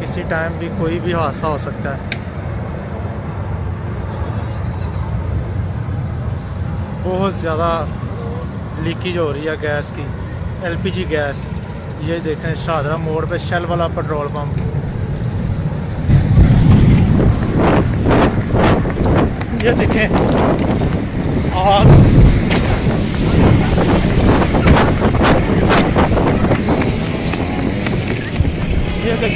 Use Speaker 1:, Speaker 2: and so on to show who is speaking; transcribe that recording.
Speaker 1: किसी टाइम भी कोई भी हादसा हो सकता है। बहुत ज़्यादा लीकेज हो रही है गैस की एलपीजी गैस ये देखें शाहरा मोड़ पे शेल वाला पेट्रोल पंप ये देखें और ये देखें